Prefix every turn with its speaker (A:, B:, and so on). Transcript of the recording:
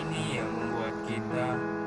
A: ini yang membuat kita